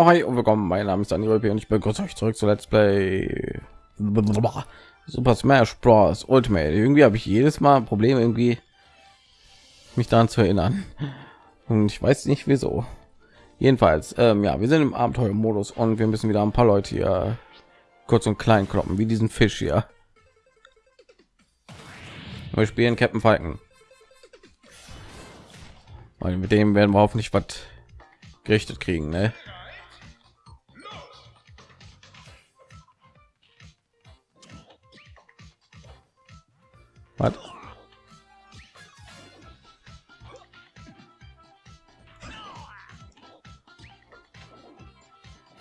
Oh, hi und willkommen. Mein Name ist Daniel und ich begrüße euch zurück zu Let's Play Super Smash Bros. Ultimate. Irgendwie habe ich jedes Mal Probleme, irgendwie mich daran zu erinnern. Und ich weiß nicht wieso. Jedenfalls, ähm, ja, wir sind im Abenteuermodus und wir müssen wieder ein paar Leute hier kurz und klein kloppen, wie diesen Fisch hier. Wir spielen Captain Falken. Weil mit dem werden wir hoffentlich was gerichtet kriegen, ne? Was?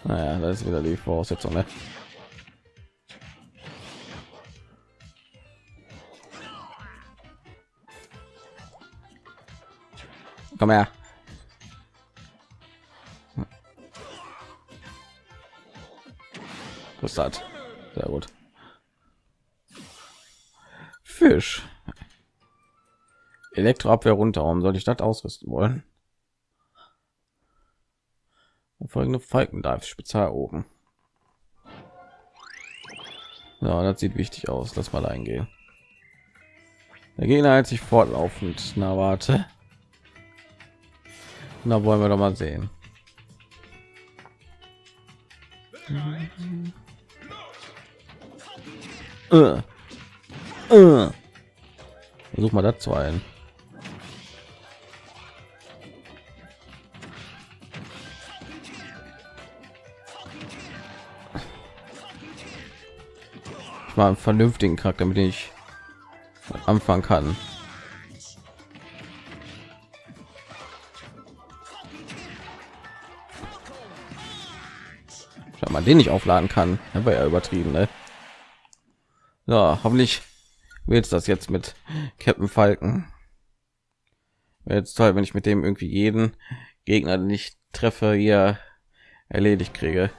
Naja, das ist wieder die Voraussetzung, ne? Komm her. Was hat? Sehr gut. Fisch. Elektroabwehr runter. Warum soll ich das ausrüsten wollen? Folgende Falken darf spezial oben. Ja, das sieht wichtig aus. Lass mal eingehen. Der Gegner hält sich fortlaufend. Na warte. Na wollen wir doch mal sehen. Uh. Uh. Versuch mal dazu ein. Ich mal einen vernünftigen Charakter, mit dem ich anfangen kann. Man den nicht aufladen kann, dann war ja übertrieben, ne? Ja, hoffentlich wird das jetzt mit Captain Falken. Jetzt toll, wenn ich mit dem irgendwie jeden Gegner, den ich treffe, hier erledigt kriege.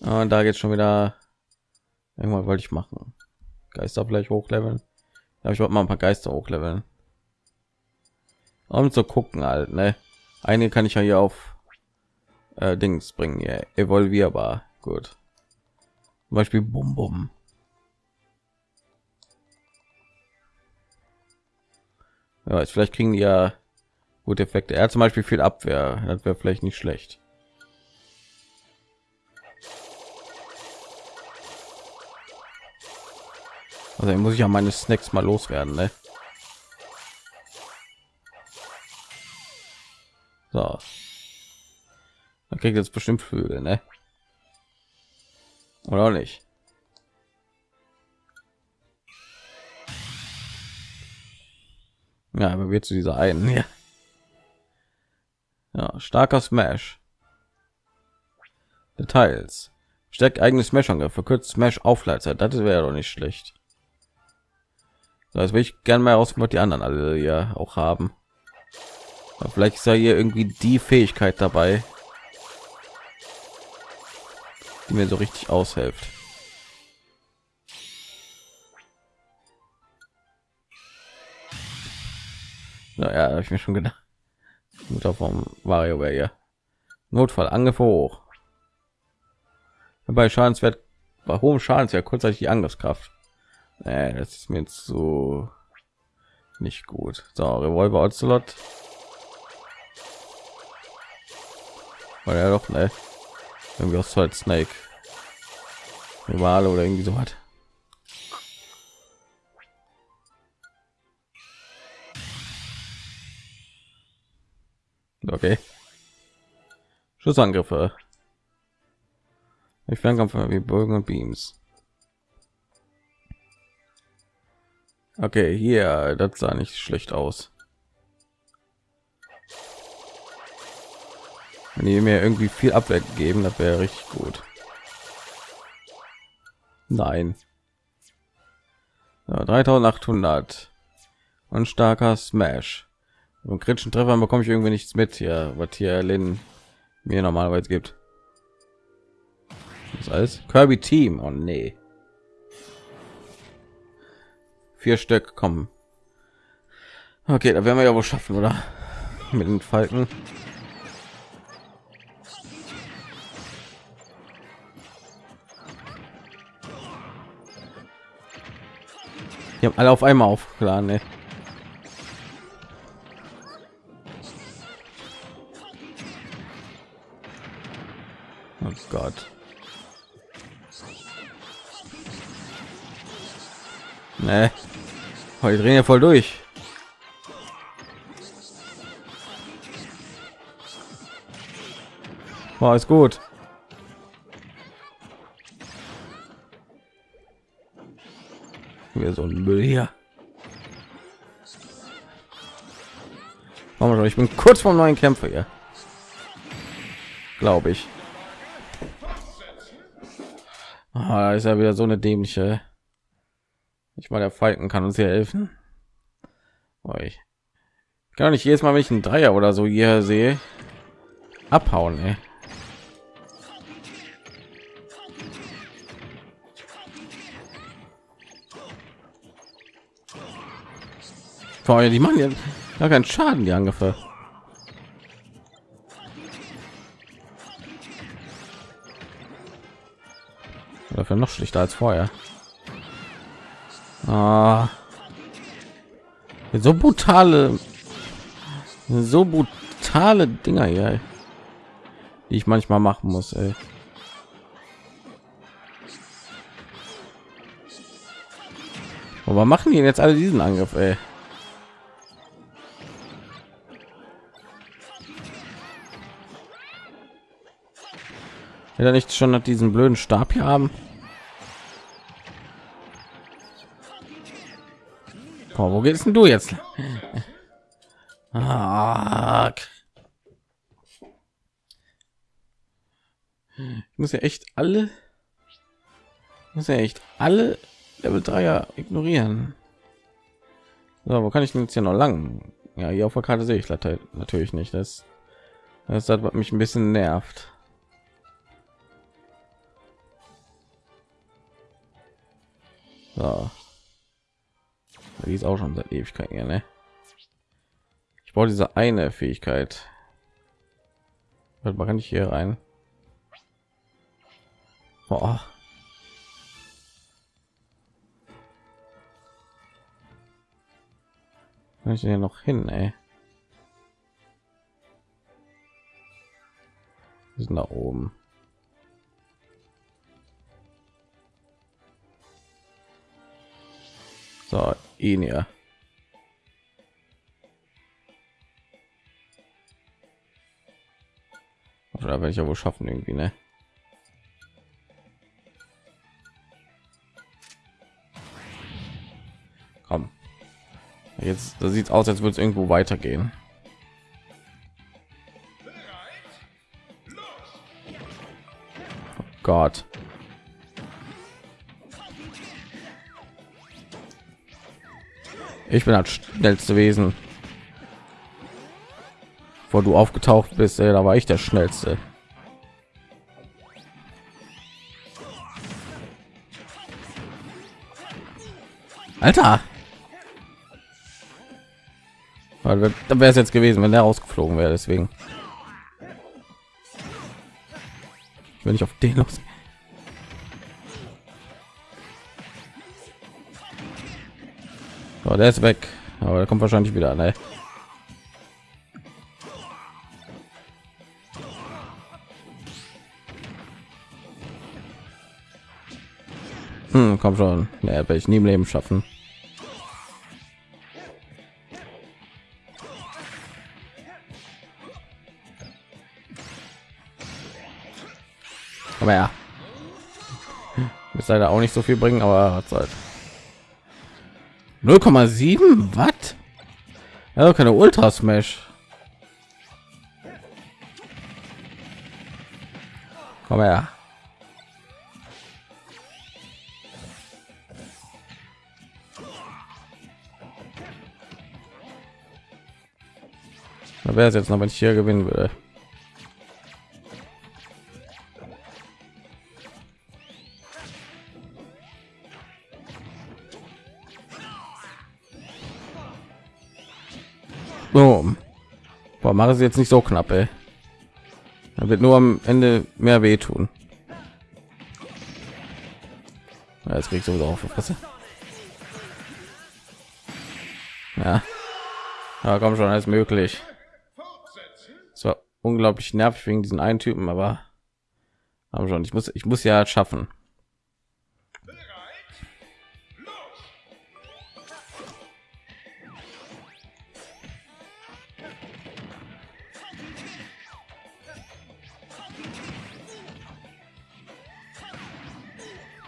Und da geht schon wieder. Irgendwann wollte ich machen. Geister vielleicht hochleveln. Da ich wollte mal ein paar Geister hochleveln. Um zu gucken halt, ne? Eine kann ich ja hier auf äh, Dings bringen, ja, evolvierbar. Gut. Zum Beispiel Bum Bum. Ja, vielleicht kriegen die ja gute Effekte. Er zum Beispiel viel Abwehr. Das wäre vielleicht nicht schlecht. Also muss ich ja meine Snacks mal loswerden, ne? So. Man kriegt jetzt bestimmt Flügel, ne? Oder nicht? Ja, aber wird zu dieser einen, ja. Ja, starker Smash. Details. Stärkt eigenes Smash-Angriff, verkürzt Smash Aufleitzeit. Das wäre doch nicht schlecht. Das will ich gerne mal aus, was die anderen alle ja auch haben. Aber vielleicht ist ja hier irgendwie die Fähigkeit dabei, die mir so richtig aushilft. Naja, habe ich mir schon gedacht. Mutter vom Wario wäre ja Notfall Angriff hoch. Bei Schadenswert bei hohem Schadenswert kurzzeitig die Angriffskraft. Nee, das ist mir jetzt so nicht gut. So, Revolver Ocelot. Weil er doch ne irgendwie aus Solid Snake Rivale oder irgendwie so hat. Okay. Schussangriffe. Ich Fernkampf wie Bögen und Beams. Okay, hier, das sah nicht schlecht aus. Wenn die mir irgendwie viel Abwehr geben, das wäre richtig gut. Nein. Ja, 3800 und starker Smash. Und kritischen Treffern bekomme ich irgendwie nichts mit hier, was hier Lin mir normalerweise gibt. Das alles Kirby Team. Oh nee. Vier Stück kommen. Okay, da werden wir ja wohl schaffen, oder? Mit den Falken. Die haben alle auf einmal aufgeladen, ne? Gott. Nee. Oh, die drehen ja voll durch. War ist gut. Wir so ein Müll hier. Ich bin kurz vom neuen Kämpfer hier. Glaube ich. Ah, ist ja wieder so eine dämliche. Ich mal der Falken kann uns hier helfen. Oh, ich kann nicht jedes Mal, wenn ich einen Dreier oder so hier sehe, abhauen. Ey. Die machen ja gar keinen Schaden, die Angriffe. Dafür noch schlichter als vorher. Ah. So brutale, so brutale Dinger hier, die ich manchmal machen muss. Ey. Aber machen die jetzt alle diesen Angriff? Ey? Will nicht schon diesen blöden Stab hier haben? Oh, wo gehst denn du jetzt? Ich muss ja echt alle, muss ja echt alle Level 3er ignorieren. So, wo kann ich denn jetzt hier noch lang? Ja, hier auf der Karte sehe ich natürlich nicht. Das, das hat mich ein bisschen nervt. So. Die ist auch schon seit Ewigkeiten, ja, ne? Ich brauche diese eine Fähigkeit. Man kann ich hier rein. Boah. Kann ich hier noch hin, ey? Wir sind da oben. So, ihn ja. Oder werde ich ja wohl schaffen irgendwie, ne? Komm. Jetzt da sieht aus, als würde es irgendwo weitergehen. Oh Gott. Ich bin das schnellste Wesen. Vor du aufgetaucht bist, ey, da war ich der schnellste. Alter. Dann wäre es jetzt gewesen, wenn der rausgeflogen wäre. Deswegen. Wenn ich auf den los. So, der ist weg. Aber der kommt wahrscheinlich wieder. Ne? Hm, komm schon. Ne, werde ich nie im Leben schaffen. Aber ja. Ist leider auch nicht so viel bringen, aber hat halt. 0,7 Watt? Ja, keine Ultra Smash. Komm her. Da wäre es jetzt noch, wenn ich hier gewinnen würde. Boah, mache es jetzt nicht so knapp, ey. Da wird nur am Ende mehr wehtun. Ja, jetzt kriegst du sowieso auf Fresse. Ja, ja komm schon, alles möglich. Es war unglaublich nervig wegen diesen einen Typen, aber aber schon, ich muss, ich muss ja schaffen.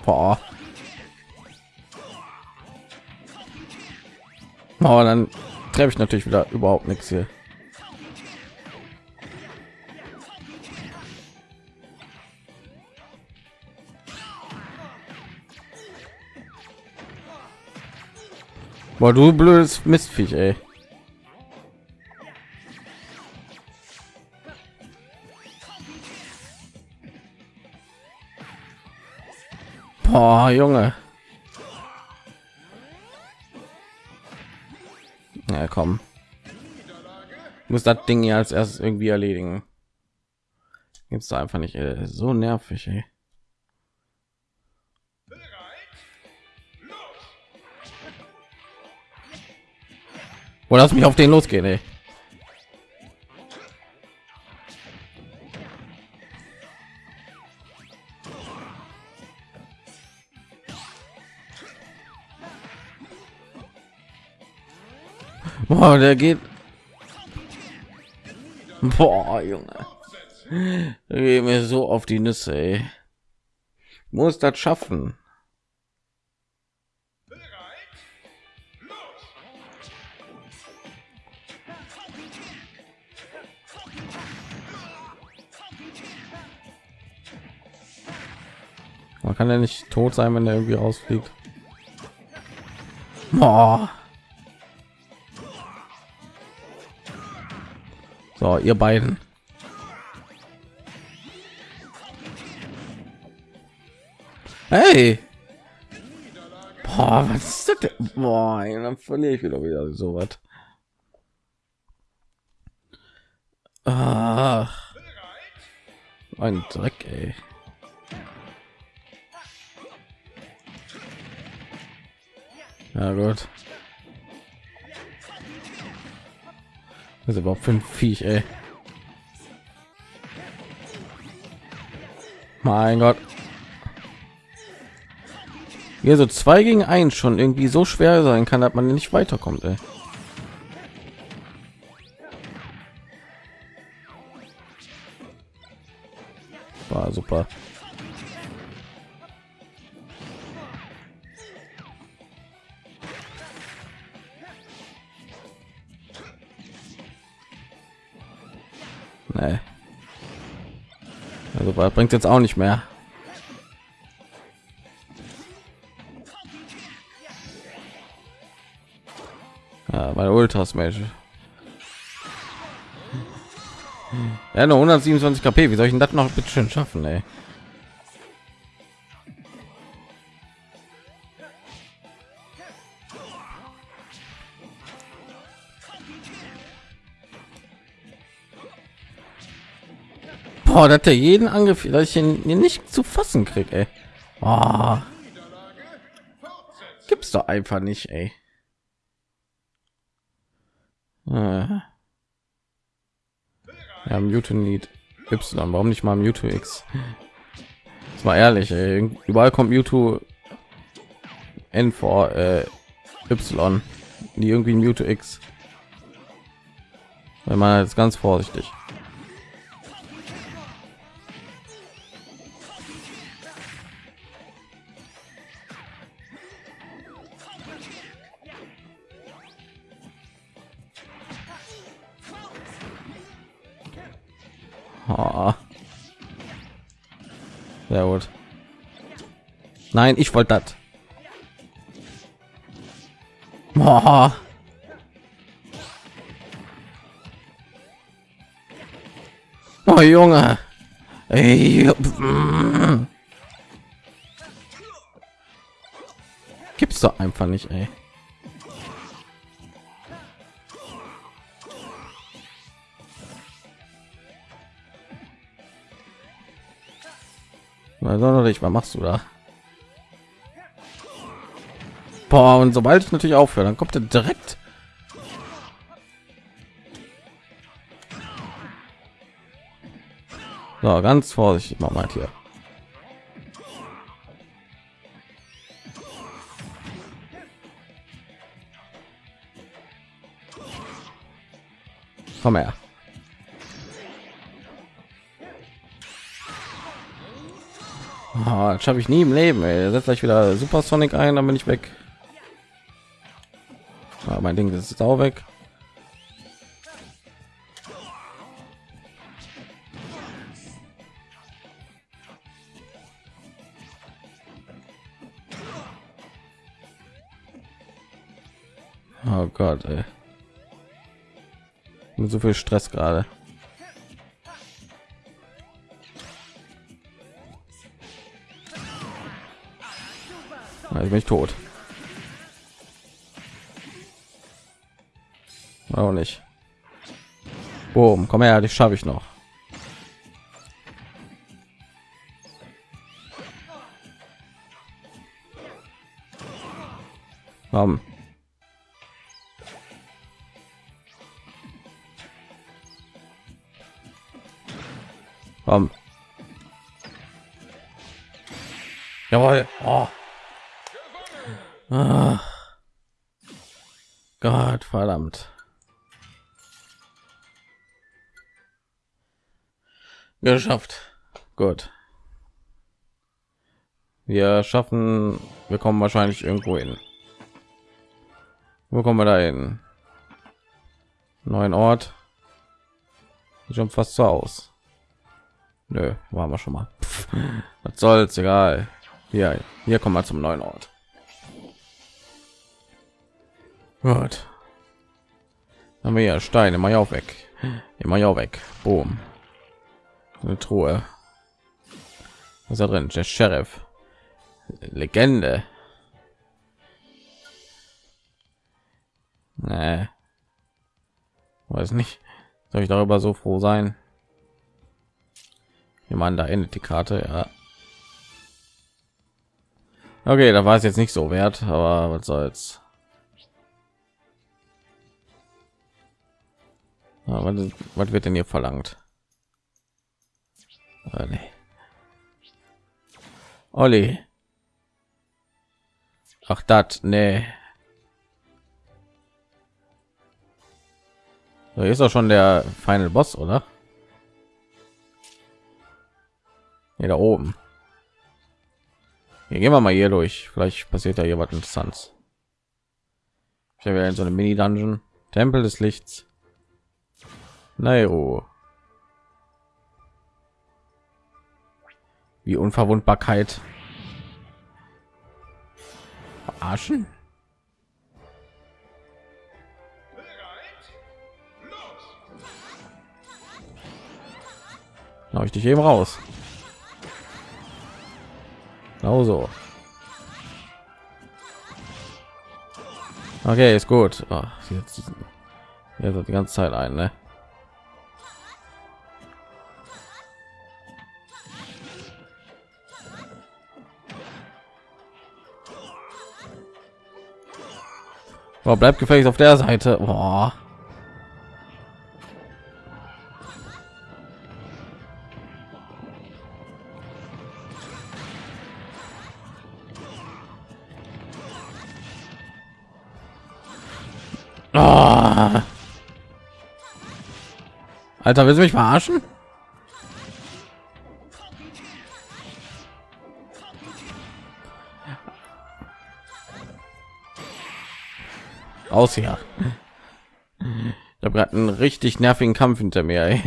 Boah. Oh, dann treffe ich natürlich wieder überhaupt nichts hier. Boah, du blödes Mistviech, ey. Boah, Junge. Ja, komm. Muss das Ding ja als erstes irgendwie erledigen. Gibt's da einfach nicht, ey. so nervig, ey. Oder lass mich auf den losgehen, ey. Boah, der geht. Boah, Junge. Geht mir so auf die Nüsse, ey. Muss das schaffen. Man kann ja nicht tot sein, wenn er irgendwie rausfliegt. Boah. So, ihr beiden. Hey. Boah, was ist das denn? Boah, dann verliere ich wieder wieder so was. Ah. Ein Dreck, ey. Ja gut. Das ist überhaupt fünf Viech, ey. Mein Gott. Hier so zwei gegen eins schon irgendwie so schwer sein kann, dass man nicht weiterkommt, ey. War super. Nee. Also bringt jetzt auch nicht mehr. Ja, bei Ultras Mage. Ja, nur 127 KP. Wie soll ich denn das noch bitte schön schaffen, ey? Boah, dass er jeden Angriff, dass ich ihn nicht zu fassen krieg, ey. Oh. Gibt's doch einfach nicht, ey. Äh. Ja, Mewtwo Need Y, warum nicht mal Mewtwo X? Das war ehrlich, ey. überall kommt Mewtwo N vor äh, Y, die irgendwie Mewtwo X. Wenn man jetzt ganz vorsichtig. Nein, ich wollte das. Oh. Junge. Gibt's doch einfach nicht, ey. sonderlich was machst du da Boah, und sobald ich natürlich aufhöre, dann kommt er direkt. So, ganz vorsichtig mal mal hier. Komm her. Oh, das schaffe ich nie im Leben. Ey. Setz gleich wieder Super Sonic ein, dann bin ich weg. Ah, mein Ding ist auch weg. Oh Gott, ey. Mit so viel Stress gerade. Also bin ich tot. Auch nicht. Boom, komm her, dich schaffe ich noch. Komm. Komm. Jawohl. Oh. Ah. Gott verdammt. Geschafft. Gut. Wir schaffen, wir kommen wahrscheinlich irgendwo hin. Wo kommen wir da hin? Neuen Ort. Schon fast so aus. Nö, waren wir schon mal. Was soll's, egal. Hier, hier kommen wir zum neuen Ort. Gut. Haben wir ja Steine, immer ja weg. Immer ja weg. Boom eine Truhe. Was ist da drin? Der Sheriff. Legende. Nee. Weiß nicht. Soll ich darüber so froh sein? Meine, da endet die Karte, ja. Okay, da war es jetzt nicht so wert, aber was soll's. Was, was wird denn hier verlangt? Äh, nee. Olli. Ach, das, nee. So, ist doch schon der Final Boss, oder? Hier da oben. Hier gehen wir mal hier durch. Vielleicht passiert da hier was Interessantes. Ich habe ja so eine Mini-Dungeon. Tempel des Lichts. Nairo. Wie Unverwundbarkeit. Verarschen? Hau ich dich eben raus. Genau so. Okay, ist gut. Ach, jetzt, jetzt die ganze Zeit ein, ne? Boah, bleibt gefälligst auf der Seite. Boah. Oh. Alter, willst du mich verarschen? Aus hier. Ich habe gerade einen richtig nervigen Kampf hinter mir. Ey.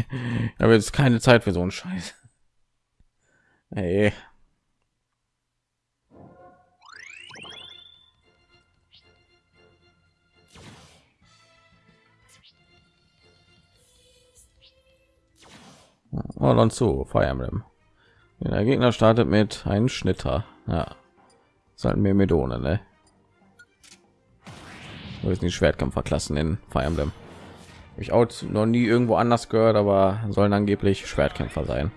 Ich habe jetzt keine Zeit für so einen Scheiß. Ey. Oh, zu Fire Emblem. Der Gegner startet mit einem Schnitter. Ja, sollten mir Medone, ne? wir die Schwertkämpferklassen in Fire Emblem. Hab ich auch noch nie irgendwo anders gehört, aber sollen angeblich Schwertkämpfer sein.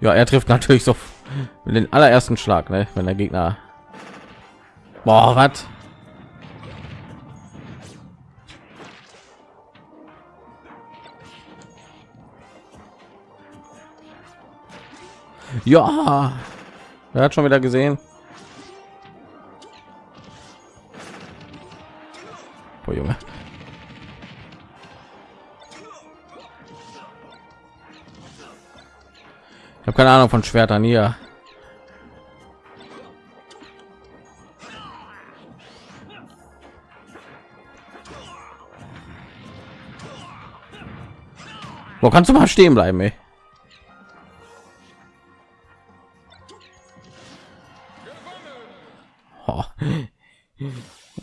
Ja, er trifft natürlich so den allerersten Schlag, ne? wenn der Gegner. Boah, was? Ja, er hat schon wieder gesehen. Boah, Junge. Ich habe keine Ahnung von Schwertern hier. Wo kannst du mal stehen bleiben, ey? Oh.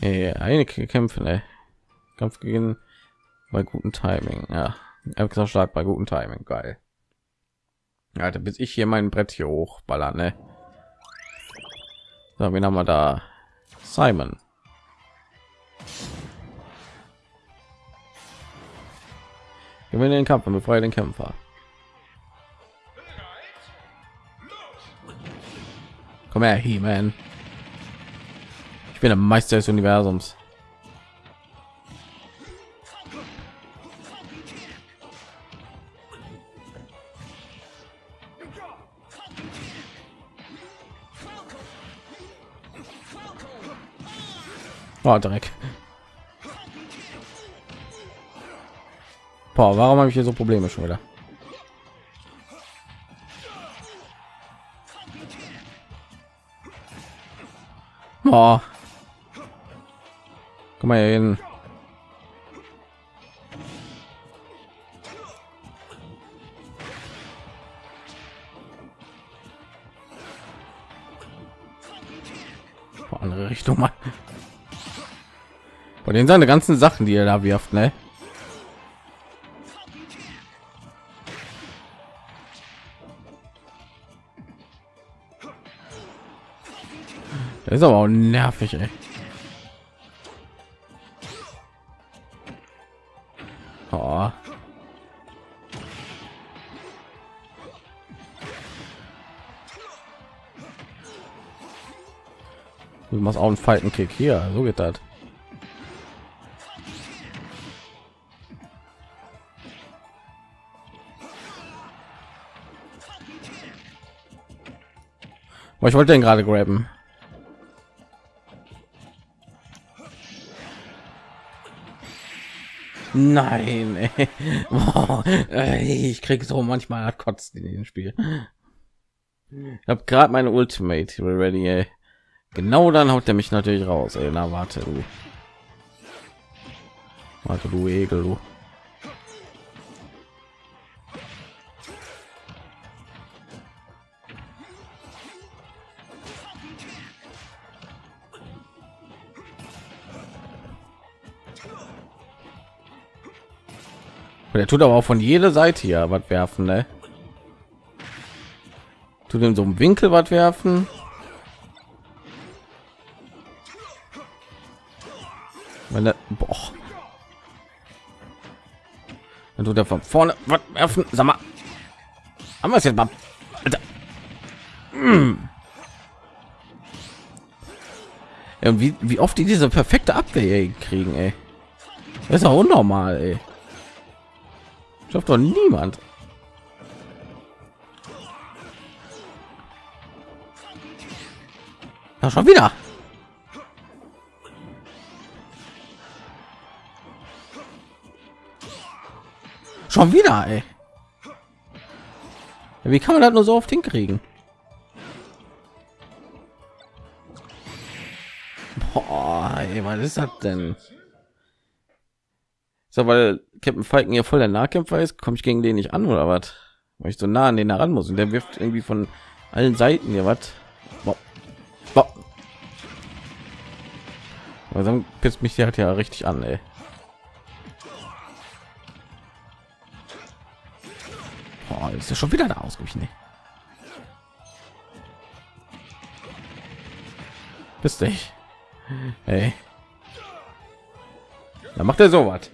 Ey, einige Kämpfe, ey. Kampf gegen bei guten Timing, ja. Extra stark bei guten Timing, geil. Alter, bis ich hier mein Brett hier hochballer, ne? So, wen haben wir da? Simon. Gewinne den Kampf und befreie den Kämpfer. Komm her, He-Man. Ich bin der Meister des Universums. Oh, Dreck. Boah, warum habe ich hier so Probleme schon wieder? Boah. Komm mal hier hin. Bei den seine ganzen Sachen, die er da wirft, ne? Das ist aber auch nervig, ey. Du machst auch einen Fighten Kick hier, so geht das. Ich wollte den gerade graben. Nein. Boah, ich krieg so manchmal kotzt in dem Spiel. Ich habe gerade meine Ultimate ready. Ey. Genau dann haut er mich natürlich raus. Ey. Na warte, du. Warte, du Egel, du. Der tut aber auch von jeder Seite hier was werfen, ne? Tut in so einem Winkel was werfen. Wenn boah. Dann tut er von vorne was werfen. Sag mal, haben wir es jetzt mal? Alter. Mm. Ja, und wie, wie oft die diese perfekte Abwehr kriegen, ey. Das ist auch unnormal, ey. Schafft doch niemand. Ja, schon wieder. Schon wieder, ey. Wie kann man das nur so oft hinkriegen? Boah, ey, was ist das denn? So, weil Captain Falken ja voll der Nahkämpfer ist, komme ich gegen den nicht an oder was? Weil ich so nah an den heran muss und der wirft irgendwie von allen Seiten hier was. Also pisst mich der hat ja richtig an, ey. Boah, ist ja schon wieder da ausgewichen. Ey. Bist dich. Ey. Da macht er so was.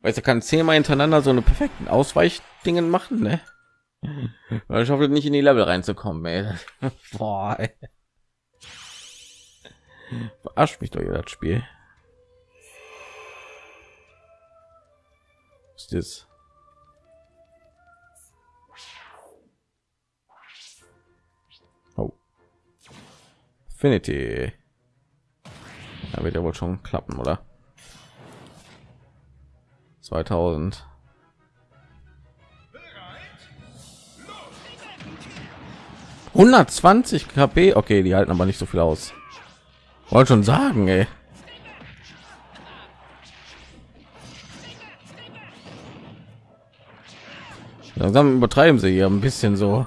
Weißt du, kann zehnmal hintereinander so eine perfekten Ausweichdingen machen, ne? Ich hoffe nicht in die Level reinzukommen, ey. Boah, ey. Verarscht mich doch das Spiel. Was ist das? Oh. Da wird ja wohl schon klappen, oder? 2000. ...120 KP. Okay, die halten aber nicht so viel aus. Wollte schon sagen, ey. Langsam übertreiben sie hier ein bisschen so.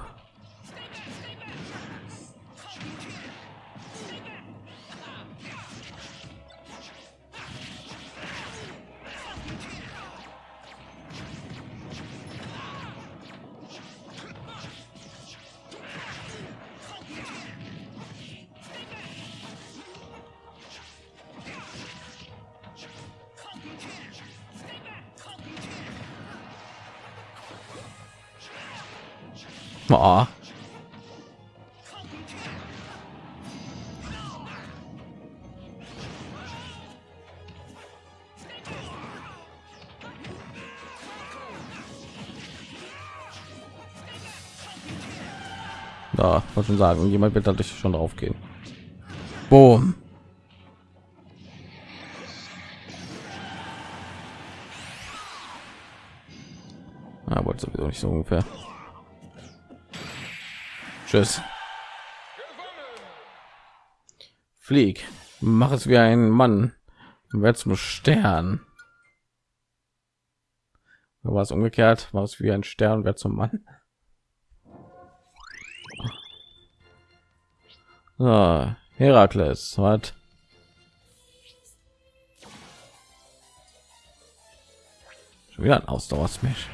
Oh. Da, wollte schon sagen, jemand wird dadurch schon drauf gehen. Boom. Tschüss. Flieg. Mach es wie ein Mann. Werd zum Stern. War es umgekehrt? War es wie ein Stern? Wer zum Mann? So, Herakles hat schon wieder ein Ausdauersmash.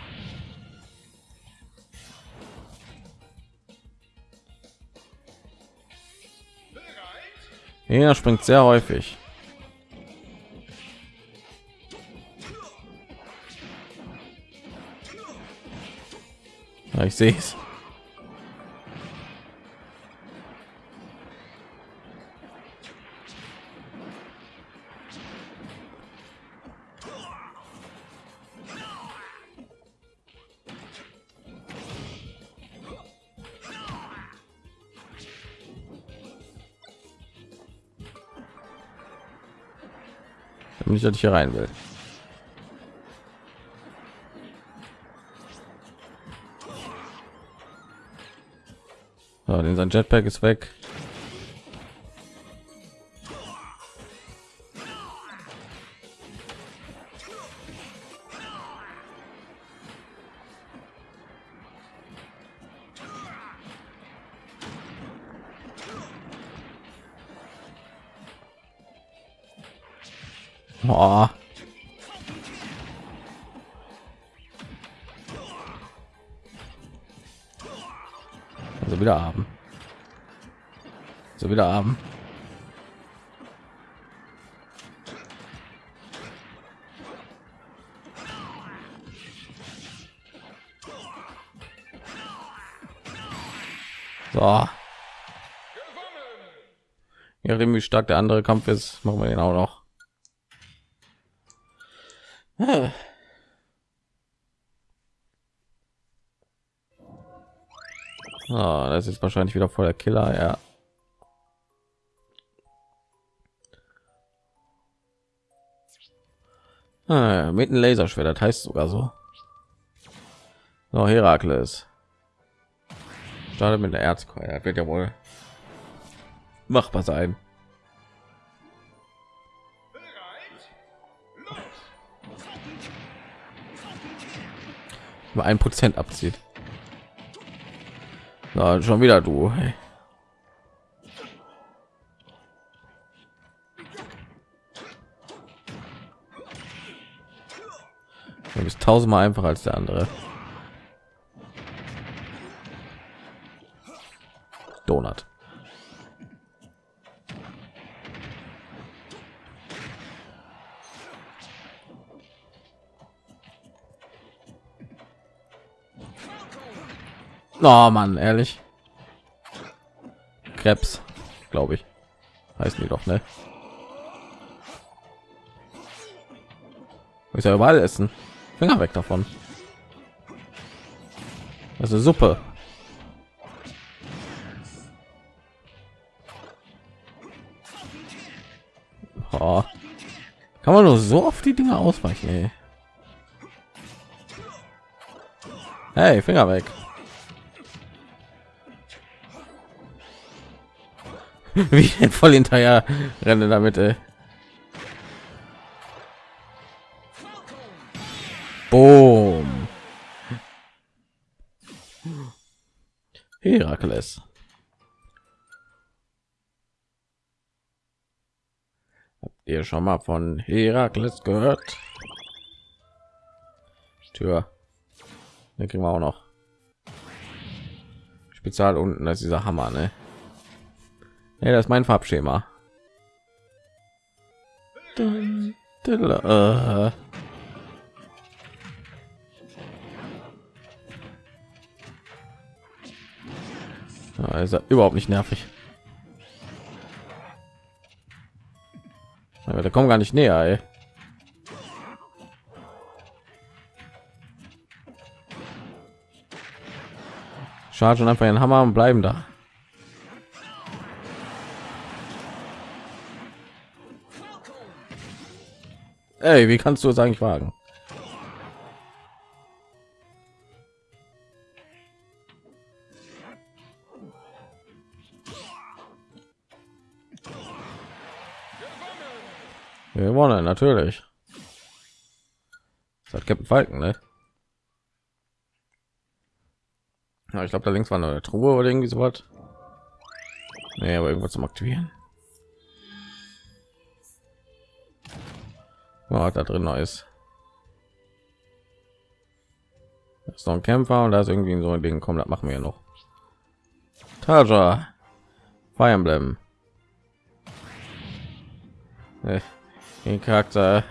Er springt sehr häufig. Ja, ich sehe es. Nicht, dass ich hier rein will. So, denn sein Jetpack ist weg. Oh. Also wieder haben. So wieder haben. So. Ja, wie stark der andere Kampf ist, machen wir den auch noch. Ah, das ist wahrscheinlich wieder voll der Killer, ja. Ah, mit einem Laserschwert, das heißt sogar so. So, Herakles. Startet mit der Erzkeule, wird ja wohl machbar sein. Nur ein Prozent abzieht. Na, schon wieder du. Du bist tausendmal einfacher als der andere. Oh Mann, ehrlich. Krebs, glaube ich. Heißen die doch, ne? Ist ja überall essen. Finger weg davon. Also Suppe. Oh. Kann man nur so oft die Dinge ausweichen, ey. Hey, Finger weg. Wie voll hinterher renne damit, ey. Boom. Herakles. Habt ihr schon mal von Herakles gehört? Tür. Den kriegen wir auch noch. Spezial unten, das ist dieser Hammer, ne? Ja, das ist mein Farbschema. Ja, ist er überhaupt nicht nervig. Aber der kommt gar nicht näher, ey. Chargen einfach den Hammer und bleiben da. Ey, wie kannst du es eigentlich wagen? Wir gewonnen, natürlich. Das hat Captain Falken, ne? Ja, ich glaube, da links war eine Truhe oder irgendwie so was. Nee, aber irgendwas zum Aktivieren. Oh, da drin noch ist. Da ist noch ein Kämpfer und da ist irgendwie so ein Ding. Komm, das machen wir noch. Taja. Fire Emblem. Den Charakter.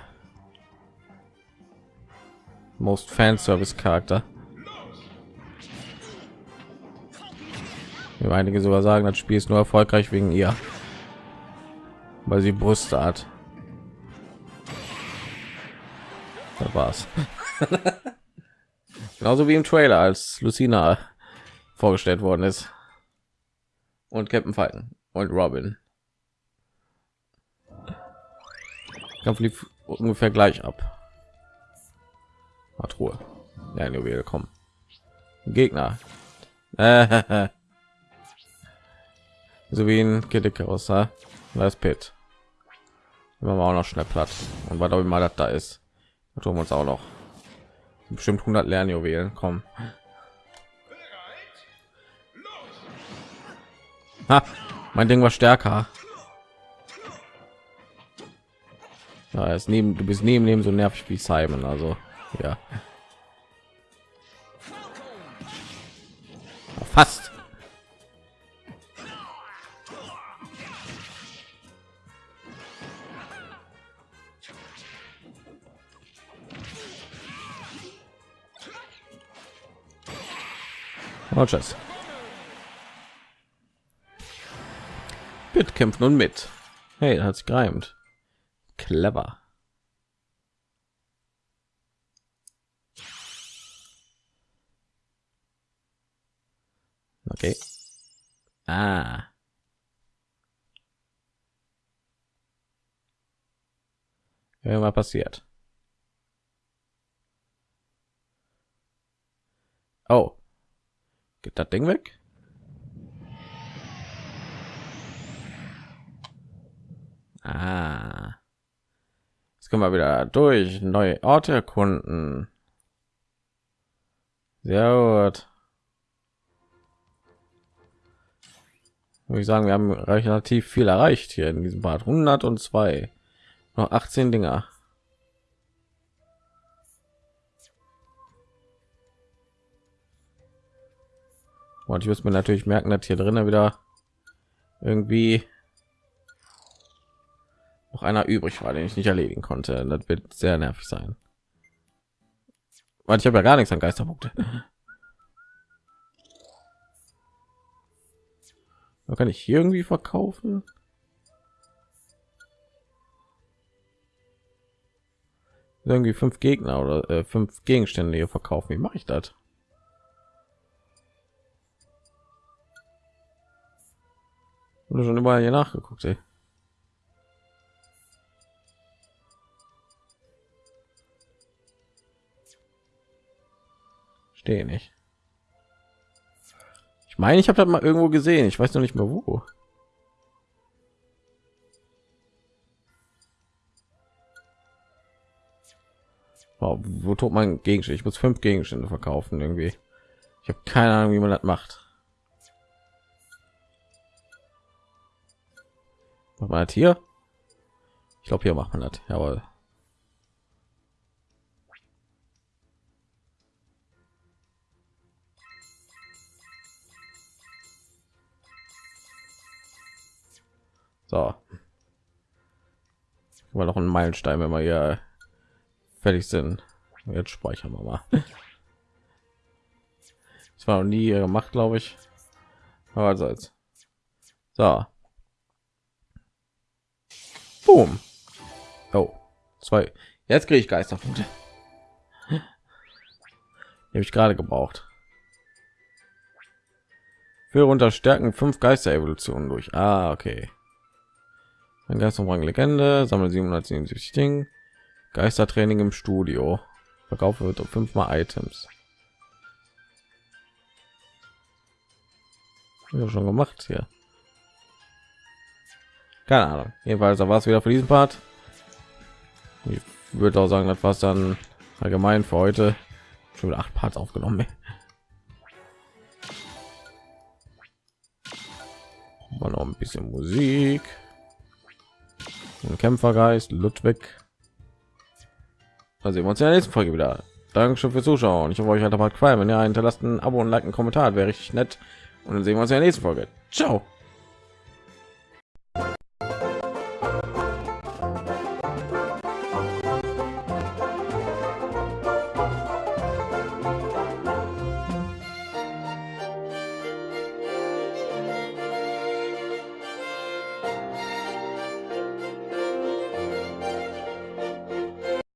Most Fanservice Charakter. Wie einige sogar sagen, das Spiel ist nur erfolgreich wegen ihr, weil sie Brüste hat. Das war's. Genauso wie im Trailer, als Lucina vorgestellt worden ist und Captain Falcon und Robin. Kampf lief ungefähr gleich ab. Hat Ruhe. Ja, Juwel, kommen. Gegner. so wie ein Kiddick aus, da ist Pit. Immer auch noch schnell platt. Und weil auch immer das da ist, tun wir uns auch noch bestimmt 100 Lernjuwelen. Komm. Ha, mein Ding war stärker. Ja, ist neben du bist neben neben so nervig wie Simon, also ja. Oh, tschüss. Mit kämpfen und mit. Hey, hat sich gereimt. Clever. Okay. Ah. Irgendwas passiert. Oh. Geht das Ding weg? Ah. Jetzt können wir wieder durch neue Orte erkunden. Sehr gut. Würde ich sagen, wir haben relativ viel erreicht hier in diesem Part. 102. Noch 18 Dinger. Und ich muss mir natürlich merken, dass hier drinnen wieder irgendwie noch einer übrig war, den ich nicht erledigen konnte. Das wird sehr nervig sein. Weil ich habe ja gar nichts an Geisterpunkte. Da kann ich hier irgendwie verkaufen. Irgendwie fünf Gegner oder äh, fünf Gegenstände hier verkaufen. Wie mache ich das? habe schon überall hier nachgeguckt, ey. Stehe nicht. Ich meine, ich habe das mal irgendwo gesehen. Ich weiß noch nicht mehr wo. Wow, wo tut man Gegenstand? Ich muss fünf Gegenstände verkaufen irgendwie. Ich habe keine Ahnung, wie man das macht. Macht man das hier? Ich glaube, hier macht man das. Jawohl. So. War noch ein Meilenstein, wenn wir hier fertig sind. Jetzt speichern wir mal. Das war noch nie gemacht, glaube ich. Aber also jetzt. So. Boom. Oh, zwei. Jetzt kriege ich Geisterpunkte. Habe ich gerade gebraucht. Für unterstärken fünf Geister-Evolutionen durch. Ah, okay. Ein Geisterrang Legende, sammle 777 Ding. Geistertraining im Studio. Verkaufe wird fünfmal Items. Ja, schon gemacht hier. Keine Ahnung. Jedenfalls war es wieder für diesen Part. Ich würde auch sagen, war dann allgemein für heute. Schon acht Parts aufgenommen. Mal noch ein bisschen Musik. Ein Kämpfergeist, Ludwig. Also sehen wir uns in der nächsten Folge wieder. Dankeschön fürs Zuschauen. Ich hoffe, euch hat Part gefallen. Wenn ihr hinterlasst ein Abo und like einen Kommentar, wäre richtig nett. Und dann sehen wir uns in der nächsten Folge. Ciao.